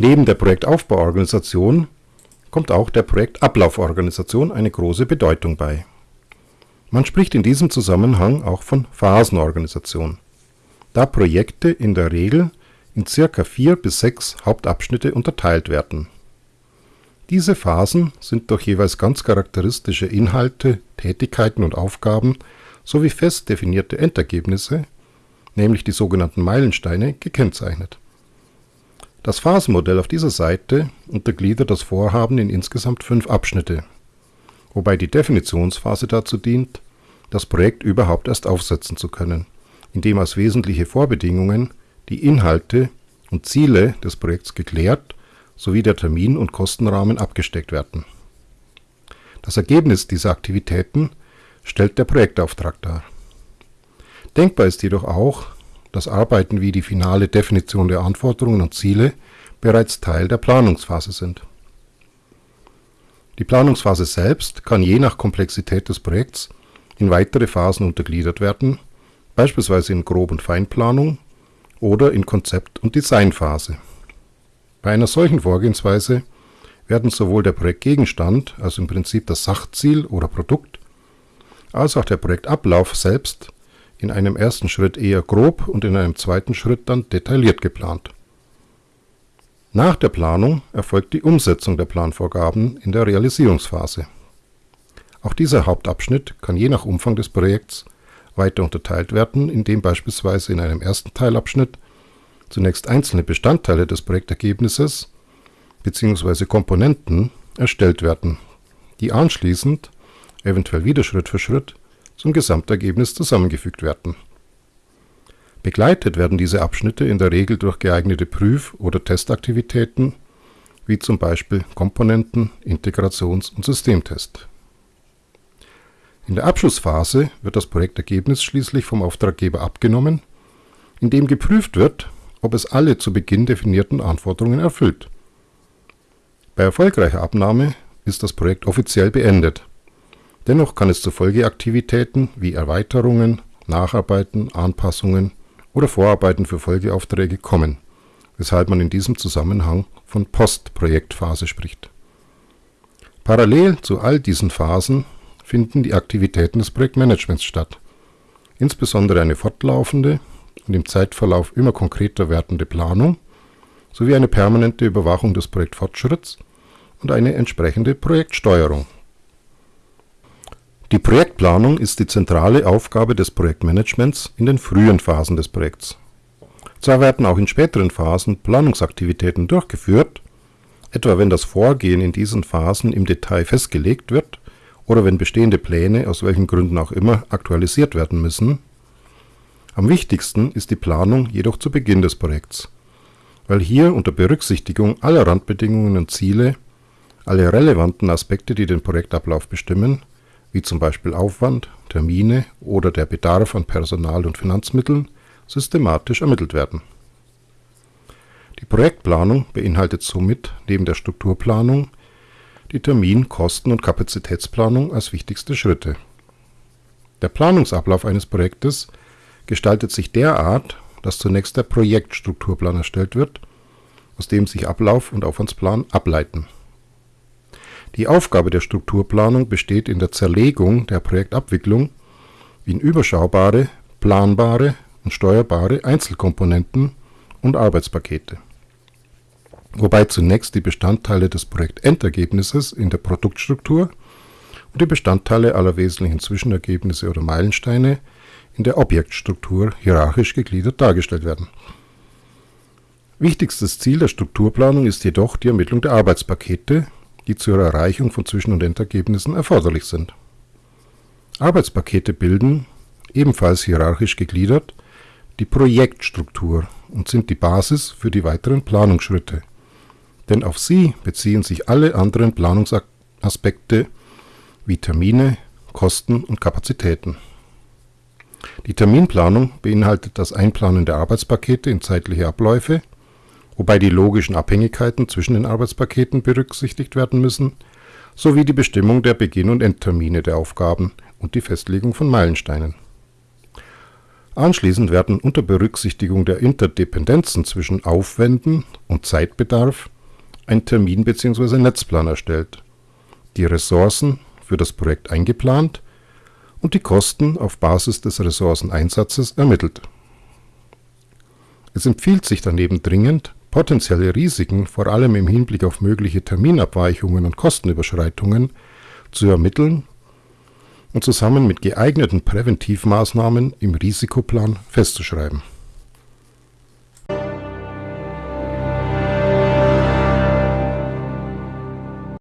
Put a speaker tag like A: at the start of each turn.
A: Neben der Projektaufbauorganisation kommt auch der Projektablauforganisation eine große Bedeutung bei. Man spricht in diesem Zusammenhang auch von Phasenorganisation, da Projekte in der Regel in circa vier bis sechs Hauptabschnitte unterteilt werden. Diese Phasen sind durch jeweils ganz charakteristische Inhalte, Tätigkeiten und Aufgaben sowie fest definierte Endergebnisse, nämlich die sogenannten Meilensteine, gekennzeichnet. Das Phasenmodell auf dieser Seite untergliedert das Vorhaben in insgesamt fünf Abschnitte, wobei die Definitionsphase dazu dient, das Projekt überhaupt erst aufsetzen zu können, indem als wesentliche Vorbedingungen die Inhalte und Ziele des Projekts geklärt sowie der Termin und Kostenrahmen abgesteckt werden. Das Ergebnis dieser Aktivitäten stellt der Projektauftrag dar. Denkbar ist jedoch auch, dass Arbeiten wie die finale Definition der Anforderungen und Ziele bereits Teil der Planungsphase sind. Die Planungsphase selbst kann je nach Komplexität des Projekts in weitere Phasen untergliedert werden, beispielsweise in Grob- und Feinplanung oder in Konzept- und Designphase. Bei einer solchen Vorgehensweise werden sowohl der Projektgegenstand, also im Prinzip das Sachziel oder Produkt, als auch der Projektablauf selbst in einem ersten Schritt eher grob und in einem zweiten Schritt dann detailliert geplant. Nach der Planung erfolgt die Umsetzung der Planvorgaben in der Realisierungsphase. Auch dieser Hauptabschnitt kann je nach Umfang des Projekts weiter unterteilt werden, indem beispielsweise in einem ersten Teilabschnitt zunächst einzelne Bestandteile des Projektergebnisses bzw. Komponenten erstellt werden, die anschließend, eventuell wieder Schritt für Schritt, zum Gesamtergebnis zusammengefügt werden. Begleitet werden diese Abschnitte in der Regel durch geeignete Prüf- oder Testaktivitäten, wie zum Beispiel Komponenten-, Integrations- und Systemtest. In der Abschlussphase wird das Projektergebnis schließlich vom Auftraggeber abgenommen, indem geprüft wird, ob es alle zu Beginn definierten Anforderungen erfüllt. Bei erfolgreicher Abnahme ist das Projekt offiziell beendet. Dennoch kann es zu Folgeaktivitäten wie Erweiterungen, Nacharbeiten, Anpassungen oder Vorarbeiten für Folgeaufträge kommen, weshalb man in diesem Zusammenhang von Postprojektphase spricht. Parallel zu all diesen Phasen finden die Aktivitäten des Projektmanagements statt, insbesondere eine fortlaufende und im Zeitverlauf immer konkreter werdende Planung sowie eine permanente Überwachung des Projektfortschritts und eine entsprechende Projektsteuerung. Die Projektplanung ist die zentrale Aufgabe des Projektmanagements in den frühen Phasen des Projekts. Zwar werden auch in späteren Phasen Planungsaktivitäten durchgeführt, etwa wenn das Vorgehen in diesen Phasen im Detail festgelegt wird oder wenn bestehende Pläne aus welchen Gründen auch immer aktualisiert werden müssen am wichtigsten ist die Planung jedoch zu Beginn des Projekts, weil hier unter Berücksichtigung aller Randbedingungen und Ziele alle relevanten Aspekte, die den Projektablauf bestimmen, wie zum Beispiel Aufwand, Termine oder der Bedarf an Personal und Finanzmitteln, systematisch ermittelt werden. Die Projektplanung beinhaltet somit neben der Strukturplanung die Termin-, Kosten- und Kapazitätsplanung als wichtigste Schritte. Der Planungsablauf eines Projektes gestaltet sich derart, dass zunächst der Projektstrukturplan erstellt wird, aus dem sich Ablauf und Aufwandsplan ableiten. Die Aufgabe der Strukturplanung besteht in der Zerlegung der Projektabwicklung in überschaubare, planbare und steuerbare Einzelkomponenten und Arbeitspakete, wobei zunächst die Bestandteile des Projektendergebnisses in der Produktstruktur und die Bestandteile aller wesentlichen Zwischenergebnisse oder Meilensteine in der Objektstruktur hierarchisch gegliedert dargestellt werden. Wichtigstes Ziel der Strukturplanung ist jedoch die Ermittlung der Arbeitspakete, die zur Erreichung von Zwischen- und Endergebnissen erforderlich sind. Arbeitspakete bilden, ebenfalls hierarchisch gegliedert, die Projektstruktur und sind die Basis für die weiteren Planungsschritte, denn auf sie beziehen sich alle anderen Planungsaspekte wie Termine, Kosten und Kapazitäten die Terminplanung beinhaltet das Einplanen der Arbeitspakete in zeitliche Abläufe, wobei die logischen Abhängigkeiten zwischen den Arbeitspaketen berücksichtigt werden müssen, sowie die Bestimmung der Beginn und Endtermine der Aufgaben und die Festlegung von Meilensteinen. Anschließend werden unter Berücksichtigung der Interdependenzen zwischen Aufwänden und Zeitbedarf ein Termin bzw. Netzplan erstellt, die Ressourcen für das Projekt eingeplant und die Kosten auf Basis des Ressourceneinsatzes ermittelt. Es empfiehlt sich daneben dringend, potenzielle Risiken vor allem im Hinblick auf mögliche Terminabweichungen und Kostenüberschreitungen zu ermitteln und zusammen mit geeigneten Präventivmaßnahmen im Risikoplan festzuschreiben